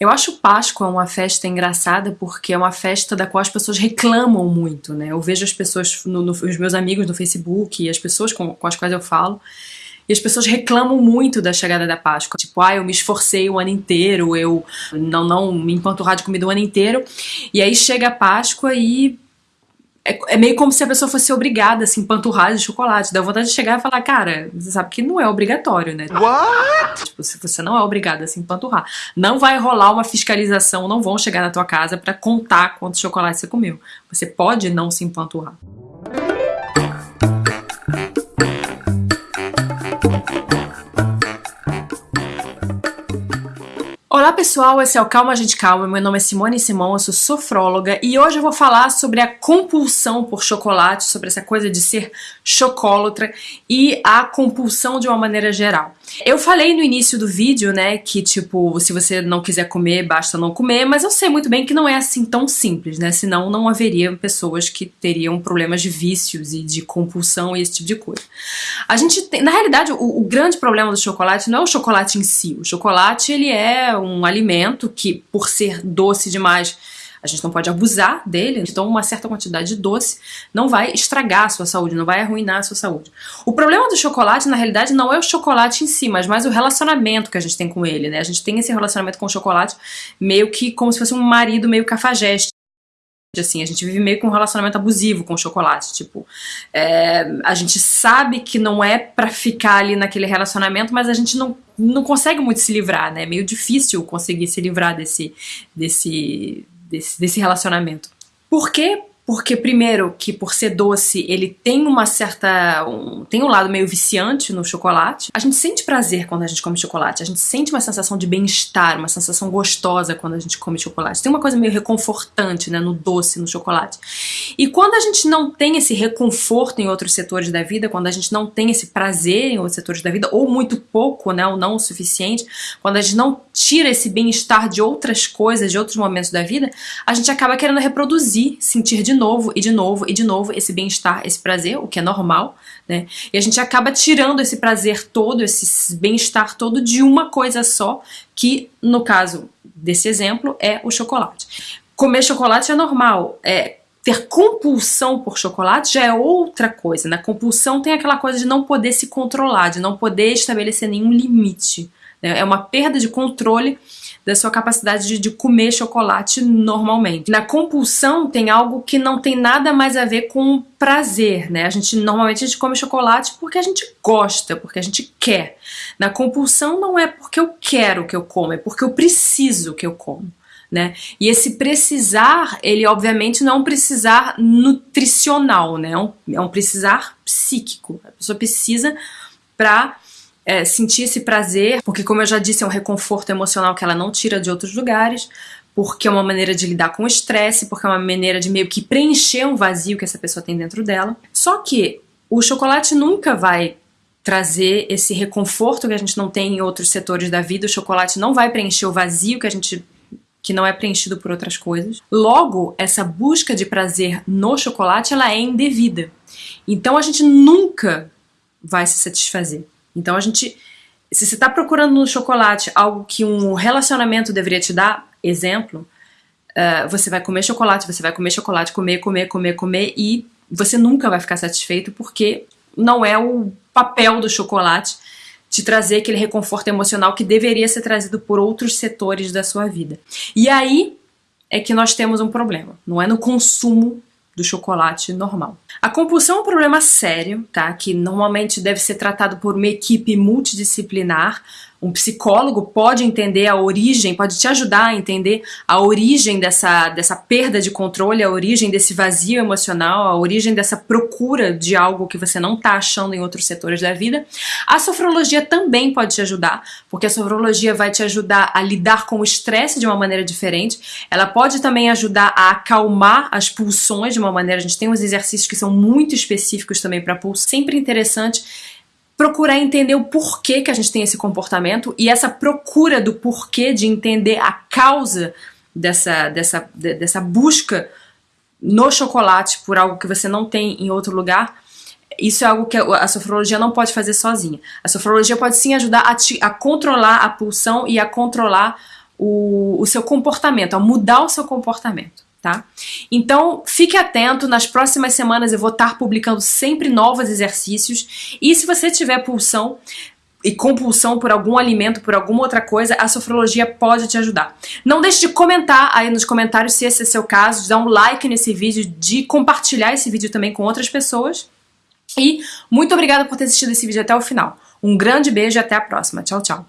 Eu acho Páscoa uma festa engraçada porque é uma festa da qual as pessoas reclamam muito, né? Eu vejo as pessoas, no, no, os meus amigos no Facebook e as pessoas com, com as quais eu falo, e as pessoas reclamam muito da chegada da Páscoa. Tipo, ah, eu me esforcei o ano inteiro, eu não, não me empanturrar de comida o ano inteiro. E aí chega a Páscoa e é, é, meio como se a pessoa fosse obrigada a se empanturrar de chocolate. Dá vontade de chegar e falar, cara, você sabe que não é obrigatório, né? What? Tipo, se você não é obrigada a se empanturrar. Não vai rolar uma fiscalização, não vão chegar na tua casa para contar quantos chocolates você comeu. Você pode não se empanturrar. Olá pessoal, esse é o Calma Gente Calma, meu nome é Simone Simão, eu sou sofróloga e hoje eu vou falar sobre a compulsão por chocolate, sobre essa coisa de ser chocólatra e a compulsão de uma maneira geral. Eu falei no início do vídeo, né, que tipo, se você não quiser comer, basta não comer, mas eu sei muito bem que não é assim tão simples, né, senão não haveria pessoas que teriam problemas de vícios e de compulsão e esse tipo de coisa. A gente tem, na realidade, o, o grande problema do chocolate não é o chocolate em si, o chocolate ele é um alimento que, por ser doce demais, a gente não pode abusar dele, então uma certa quantidade de doce não vai estragar a sua saúde, não vai arruinar a sua saúde. O problema do chocolate, na realidade, não é o chocolate em si, mas mais o relacionamento que a gente tem com ele, né? A gente tem esse relacionamento com o chocolate meio que como se fosse um marido meio cafajeste assim, a gente vive meio com um relacionamento abusivo com o chocolate, tipo, é, a gente sabe que não é pra ficar ali naquele relacionamento, mas a gente não, não consegue muito se livrar, né, é meio difícil conseguir se livrar desse, desse, desse, desse relacionamento. Por quê? Porque, primeiro, que por ser doce, ele tem uma certa... Um, tem um lado meio viciante no chocolate. A gente sente prazer quando a gente come chocolate. A gente sente uma sensação de bem-estar, uma sensação gostosa quando a gente come chocolate. Tem uma coisa meio reconfortante, né, no doce, no chocolate. E quando a gente não tem esse reconforto em outros setores da vida, quando a gente não tem esse prazer em outros setores da vida, ou muito pouco, né, ou não o suficiente, quando a gente não tira esse bem-estar de outras coisas, de outros momentos da vida, a gente acaba querendo reproduzir, sentir de novo e de novo e de novo esse bem-estar, esse prazer, o que é normal, né? E a gente acaba tirando esse prazer todo, esse bem-estar todo de uma coisa só, que no caso desse exemplo é o chocolate. Comer chocolate é normal, é, ter compulsão por chocolate já é outra coisa. Na compulsão tem aquela coisa de não poder se controlar, de não poder estabelecer nenhum limite. Né? É uma perda de controle da sua capacidade de, comer chocolate normalmente. Na compulsão tem algo que não tem nada mais a ver com prazer, né? A gente normalmente a gente come chocolate porque a gente gosta, porque a gente quer. Na compulsão não é porque eu quero que eu como, é porque eu preciso que eu como. Né? E esse precisar, ele obviamente não é um precisar nutricional, né? É um, é um precisar psíquico. A pessoa precisa para é, sentir esse prazer, porque como eu já disse, é um reconforto emocional que ela não tira de outros lugares, porque é uma maneira de lidar com o estresse, porque é uma maneira de meio que preencher um vazio que essa pessoa tem dentro dela. Só que o chocolate nunca vai trazer esse reconforto que a gente não tem em outros setores da vida, o chocolate não vai preencher o vazio que a gente que não é preenchido por outras coisas. Logo, essa busca de prazer no chocolate, ela é indevida. Então a gente nunca vai se satisfazer. Então a gente, se você está procurando no chocolate algo que um relacionamento deveria te dar, exemplo, uh, você vai comer chocolate, você vai comer chocolate, comer, comer, comer, comer e você nunca vai ficar satisfeito porque não é o papel do chocolate te trazer aquele reconforto emocional que deveria ser trazido por outros setores da sua vida. E aí é que nós temos um problema, não é no consumo do chocolate normal. A compulsão é um problema sério, tá? Que normalmente deve ser tratado por uma equipe multidisciplinar, um psicólogo pode entender a origem, pode te ajudar a entender a origem dessa, dessa perda de controle, a origem desse vazio emocional, a origem dessa procura de algo que você não está achando em outros setores da vida. A sofrologia também pode te ajudar, porque a sofrologia vai te ajudar a lidar com o estresse de uma maneira diferente. Ela pode também ajudar a acalmar as pulsões de uma maneira. A gente tem uns exercícios que são muito específicos também para pulso. Sempre interessante procurar entender o porquê que a gente tem esse comportamento e essa procura do porquê de entender a causa dessa, dessa, dessa busca no chocolate por algo que você não tem em outro lugar, isso é algo que a sofrologia não pode fazer sozinha. A sofrologia pode sim ajudar a, te, a controlar a pulsão e a controlar o, o seu comportamento, a mudar o seu comportamento. Tá? Então, fique atento, nas próximas semanas eu vou estar publicando sempre novos exercícios e se você tiver pulsão, e compulsão por algum alimento, por alguma outra coisa, a sofrologia pode te ajudar. Não deixe de comentar aí nos comentários se esse é seu caso, de dar um like nesse vídeo, de compartilhar esse vídeo também com outras pessoas. E muito obrigada por ter assistido esse vídeo até o final. Um grande beijo e até a próxima. Tchau, tchau.